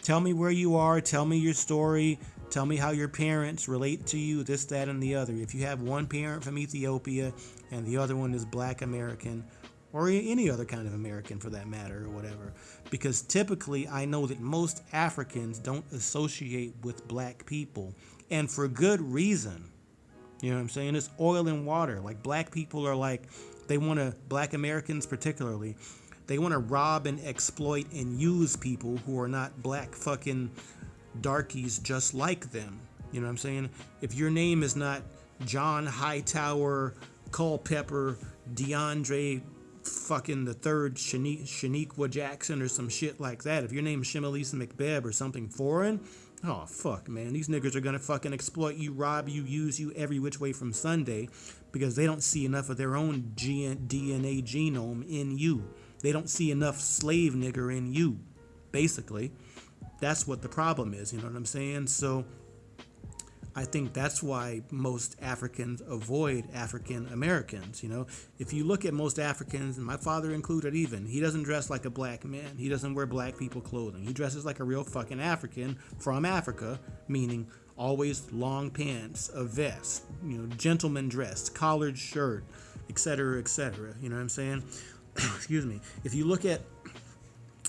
Tell me where you are, tell me your story, tell me how your parents relate to you, this, that, and the other. If you have one parent from Ethiopia and the other one is black American, or any other kind of American for that matter, or whatever. Because typically, I know that most Africans don't associate with black people, and for good reason. You know what I'm saying? It's oil and water. Like, black people are like, they want to, black Americans particularly, they want to rob and exploit and use people who are not black fucking darkies just like them. You know what I'm saying? If your name is not John Hightower, Culpepper, DeAndre fucking the third Shaniqua, Jackson or some shit like that. If your name is Shimalisa McBeb or something foreign, oh fuck, man, these niggas are gonna fucking exploit you, rob you, use you every which way from Sunday because they don't see enough of their own DNA genome in you. They don't see enough slave nigger in you, basically. That's what the problem is, you know what I'm saying? So I think that's why most Africans avoid African Americans. You know, if you look at most Africans, and my father included, even he doesn't dress like a black man. He doesn't wear black people clothing. He dresses like a real fucking African from Africa, meaning always long pants, a vest, you know, gentleman dressed, collared shirt, etc., etc. You know what I'm saying? Excuse me. If you look at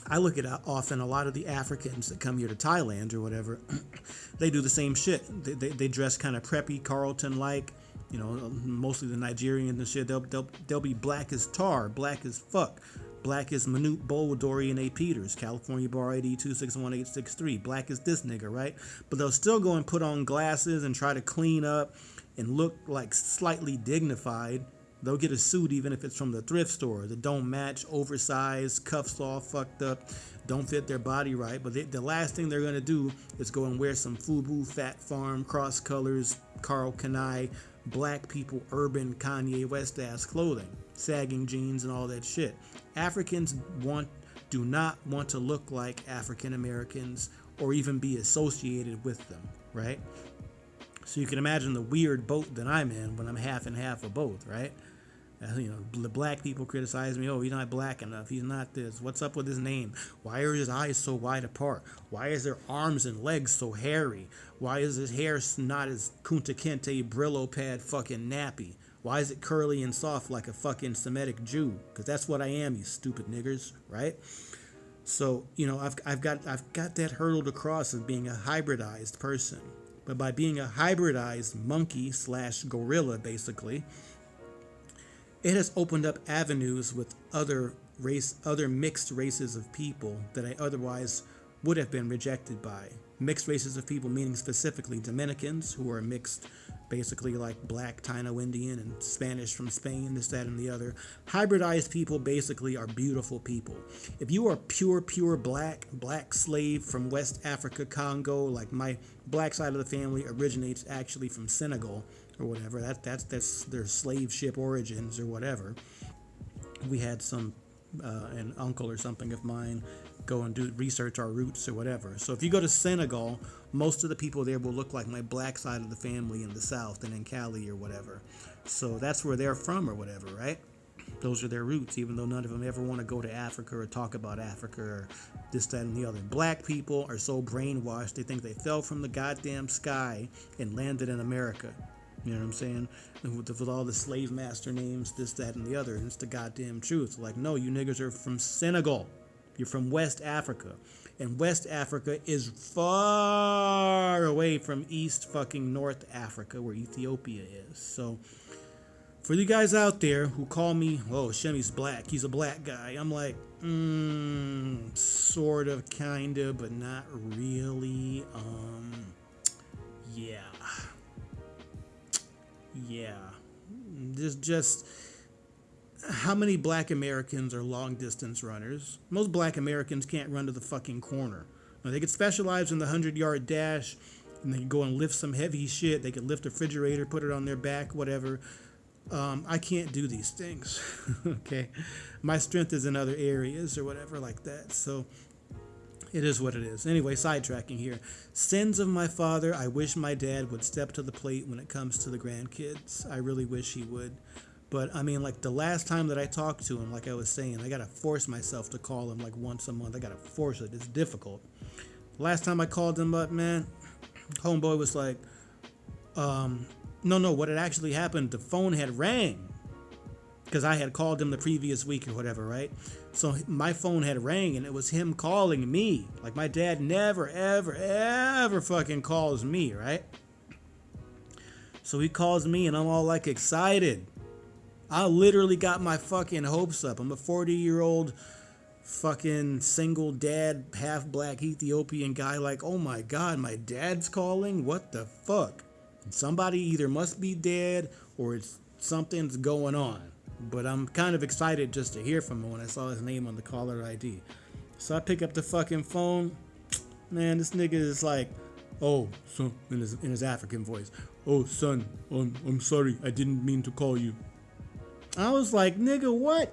I look at uh, often a lot of the Africans that come here to Thailand or whatever, they do the same shit. They, they, they dress kind of preppy, Carlton like, you know, mostly the Nigerians and shit. They'll, they'll, they'll be black as tar, black as fuck. Black as Manute Bol, Dorian A. Peters, California Bar ID 261863. Black as this nigga, right? But they'll still go and put on glasses and try to clean up and look like slightly dignified They'll get a suit even if it's from the thrift store that don't match, oversized, cuffs all fucked up, don't fit their body right. But they, the last thing they're gonna do is go and wear some FUBU, Phat Farm, cross colors, Karl Kani, black people, urban Kanye West ass clothing, sagging jeans and all that shit. Africans want do not want to look like African Americans or even be associated with them, right? So you can imagine the weird boat that I'm in when I'm half and half of both, right? You know, the black people criticize me. Oh, he's not black enough. He's not this. What's up with his name? Why are his eyes so wide apart? Why is their arms and legs so hairy? Why is his hair not as Kunta Kinte Brillo pad fucking nappy? Why is it curly and soft like a fucking Semitic Jew? Because that's what I am, you stupid niggers, right? So you know, I've, I've got I've got that hurdle to cross of being a hybridized person, but by being a hybridized monkey slash gorilla, basically it has opened up avenues with other race, other mixed races of people that I otherwise would have been rejected by. Mixed races of people, meaning specifically Dominicans, who are mixed, basically like black Taino Indian and Spanish from Spain, this, that, and the other. Hybridized people basically are beautiful people. If you are pure, pure black, black slave from West Africa, Congo, like my black side of the family originates actually from Senegal or whatever. That that's that's their slave ship origins or whatever. We had some uh, an uncle or something of mine go and do research our roots or whatever. So if you go to Senegal, most of the people there will look like my black side of the family in the south and in Cali or whatever. So that's where they're from or whatever, right? Those are their roots, even though none of them ever want to go to Africa or talk about Africa or this, that, and the other. Black people are so brainwashed, they think they fell from the goddamn sky and landed in America. You know what I'm saying? With, with, all the slave master names, this, that, and the other. And it's the goddamn truth. Like, no, you niggas are from Senegal. You're from West Africa. And West Africa is far away from East fucking North Africa, where Ethiopia is. So, for you guys out there who call me, oh, Shimmy's black, he's a black guy, I'm like, mm, sort of, kind of, but not really. Um, yeah. Yeah. Just, just how many black Americans are long distance runners? Most black Americans can't run to the fucking corner. Now, they could specialize in the 100 yard dash and they could go and lift some heavy shit. They could lift a refrigerator, put it on their back, whatever. Um, I can't do these things. okay. My strength is in other areas or whatever like that. So it is what it is. Anyway, sidetracking here. Sins of my father. I wish my dad would step to the plate when it comes to the grandkids. I really wish he would. But I mean, like the last time that I talked to him, like I was saying, I gotta force myself to call him like once a month. I gotta force it. It's difficult. Last time I called him up, man, homeboy was like, um, no, no. What had actually happened? The phone had rang because I had called him the previous week or whatever, right? So my phone had rang and it was him calling me. Like my dad never, ever, ever fucking calls me, right? So he calls me and I'm all like excited. I literally got my fucking hopes up. I'm a 40 year old fucking single dad, half black Ethiopian guy. Like, oh my god, my dad's calling? What the fuck? Somebody either must be dead or it's something's going on. But I'm kind of excited just to hear from him when I saw his name on the caller ID. So I pick up the fucking phone. Man, this nigga is like, oh, son, in his, in his African voice. Oh, son, I'm, I'm sorry. I didn't mean to call you. I was like, nigga, what?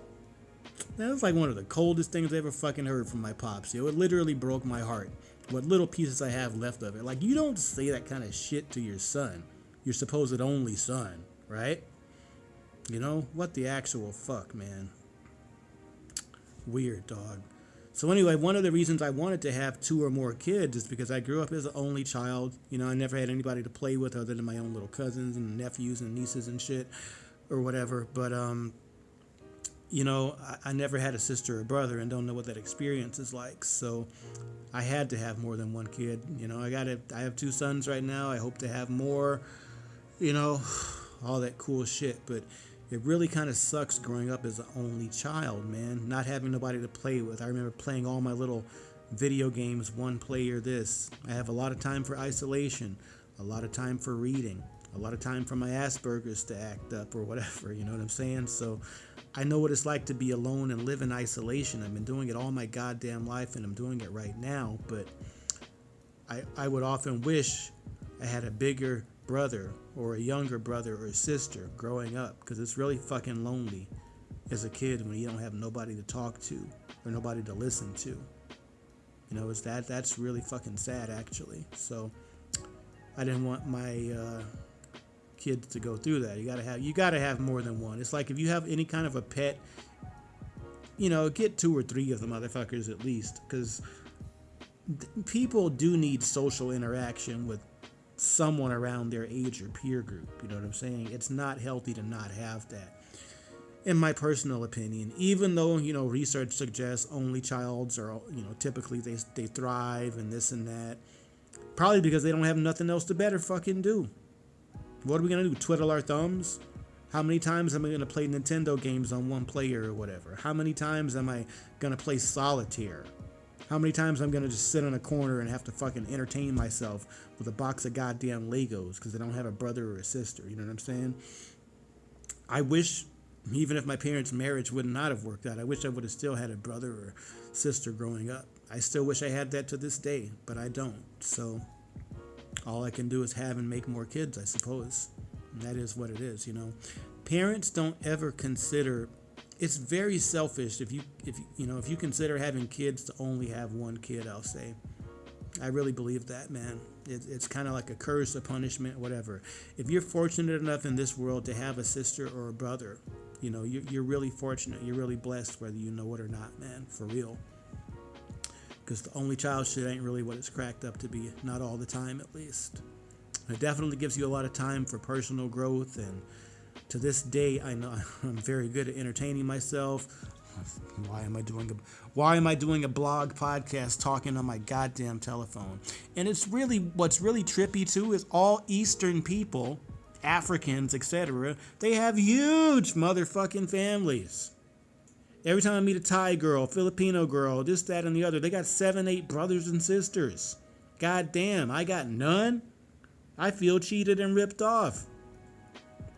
That was like one of the coldest things I ever fucking heard from my pops. Yo, it literally broke my heart. What little pieces I have left of it. Like, you don't say that kind of shit to your son, your supposed only son, right? You know what the actual fuck, man. Weird dog. So anyway, one of the reasons I wanted to have two or more kids is because I grew up as an only child. You know, I never had anybody to play with other than my own little cousins and nephews and nieces and shit or whatever. But um, you know, I, I, never had a sister or brother and don't know what that experience is like. So I had to have more than one kid. You know, I got it. I have two sons right now. I hope to have more. You know, all that cool shit. But it really kind of sucks growing up as an only child, man. Not having nobody to play with. I remember playing all my little video games, one player this. I have a lot of time for isolation, a lot of time for reading a lot of time for my Asperger's to act up or whatever, you know what I'm saying? So I know what it's like to be alone and live in isolation. I've been doing it all my goddamn life and I'm doing it right now, but I, I would often wish I had a bigger brother or a younger brother or sister growing up because it's really fucking lonely as a kid when you don't have nobody to talk to or nobody to listen to. You know, it's that that's really fucking sad actually. So I didn't want my uh, kids to go through that. You gotta have you gotta have more than one. It's like if you have any kind of a pet, you know, get two or three of the motherfuckers at least, because people do need social interaction with someone around their age or peer group. You know what I'm saying? It's not healthy to not have that. In my personal opinion, even though you know research suggests only childs are you know typically they they thrive and this and that, probably because they don't have nothing else to better fucking do. What are we gonna do? Twiddle our thumbs? How many times am I going to play Nintendo games on one player or whatever? How many times am I going to play solitaire? How many times I'm to just sit in a corner and have to fucking entertain myself with a box of goddamn Legos because I don't have a brother or a sister? You know what I'm saying? I wish, even if my parents' marriage would not have worked out, I wish I would have still had a brother or sister growing up. I still wish I had that to this day, but I don't. So all I can do is have and make more kids, I suppose. And that is what it is, you know. Parents don't ever consider it's very selfish if you if you know if you consider having kids to only have one kid. I'll say, I really believe that, man. It, it's kind of like a curse, a punishment, whatever. If you're fortunate enough in this world to have a sister or a brother, you know you're, you're really fortunate. You're really blessed, whether you know it or not, man. For real. Because the only child shit ain't really what it's cracked up to be. Not all the time, at least. It definitely gives you a lot of time for personal growth and to this day I know I'm very good at entertaining myself. Why am I doing a why am I doing a blog podcast talking on my goddamn telephone? And it's really what's really trippy too is all eastern people, Africans, etc., they have huge motherfucking families. Every time I meet a Thai girl, Filipino girl, this, that, and the other, they got seven, eight brothers and sisters. God damn, I got none. I feel cheated and ripped off.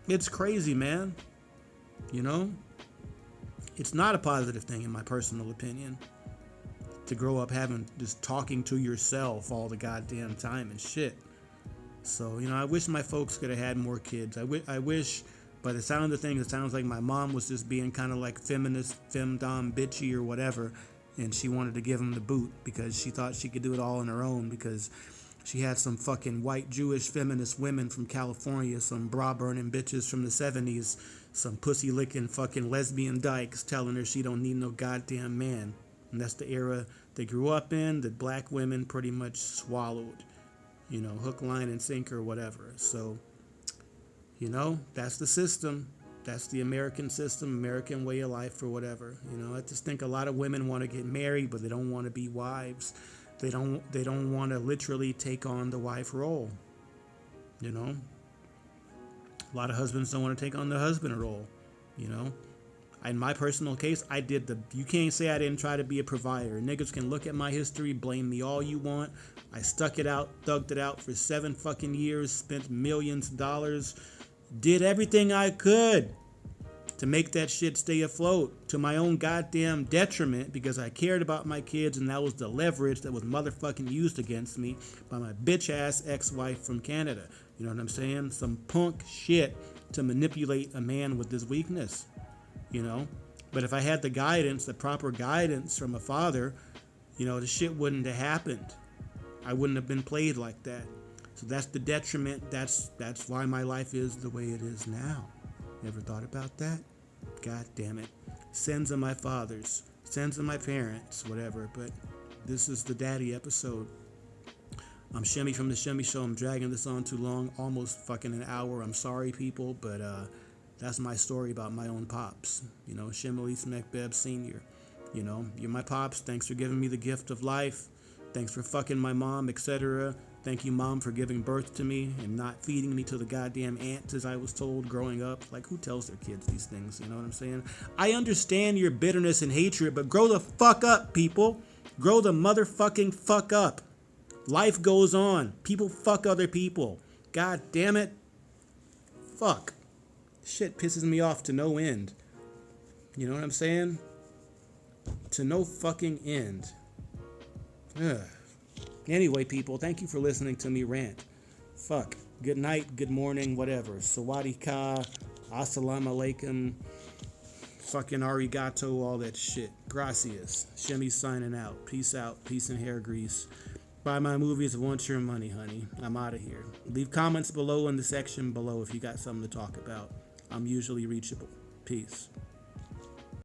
It's crazy, man. You know? It's not a positive thing, in my personal opinion, to grow up having just talking to yourself all the goddamn time and shit. So, you know, I wish my folks could have had more kids. I, wish, by the sound of things, it sounds like my mom was just being kind of like feminist, femdom, bitchy, or whatever. And she wanted to give him the boot because she thought she could do it all on her own because she had some fucking white Jewish feminist women from California, some bra burning bitches from the 70s, some pussy licking fucking lesbian dykes telling her she don't need no goddamn man. And that's the era they grew up in that black women pretty much swallowed. You know, hook, line, and sinker, or whatever. So, you know, that's the system. That's the American system, American way of life, or whatever. You know, I just think a lot of women want to get married, but they don't want to be wives they don't they don't want to literally take on the wife role. You know? A lot of husbands don't want to take on the husband role, you know? In my personal case, I did the you can't say I didn't try to be a provider. Niggas can look at my history, blame me all you want. I stuck it out, thugged it out for 7 fucking years, spent millions of dollars, did everything I could to make that shit stay afloat to my own goddamn detriment because I cared about my kids and that was the leverage that was motherfucking used against me by my bitch ass ex wife from Canada. You know what I'm saying? Some punk shit to manipulate a man with this weakness, you know? But if I had the guidance, the proper guidance from a father, you know, the shit wouldn't have happened. I wouldn't have been played like that. So that's the detriment. That's that's why my life is the way it is now. Ever thought about that? God damn it. Sins of my fathers, sins of my parents, whatever. But this is the daddy episode. I'm Shimmy from the Shimmy Show. I'm dragging this on too long, almost fucking an hour. I'm sorry, people, but uh, that's my story about my own pops. You know, Shemelise McBeb Sr. You know, you're my pops. Thanks for giving me the gift of life. Thanks for fucking my mom, etc. Thank you, mom, for giving birth to me and not feeding me to the goddamn ants as I was told growing up. Like, who tells their kids these things? You know what I'm saying? I understand your bitterness and hatred, but grow the fuck up, people. Grow the motherfucking fuck up. Life goes on. People fuck other people. God damn it. Fuck. Shit pisses me off to no end. You know what I'm saying? To no fucking end. Ugh. Anyway, people, thank you for listening to me rant. Fuck. Good night, good morning, whatever. Sawadee ka, assalamu alaikum, fucking arigato, all that shit. Gracias. Shimmy signing out. Peace out. Peace and hair grease. Buy my movies, want your money, honey. I'm out of here. Leave comments below in the section below if you got something to talk about. I'm usually reachable. Peace.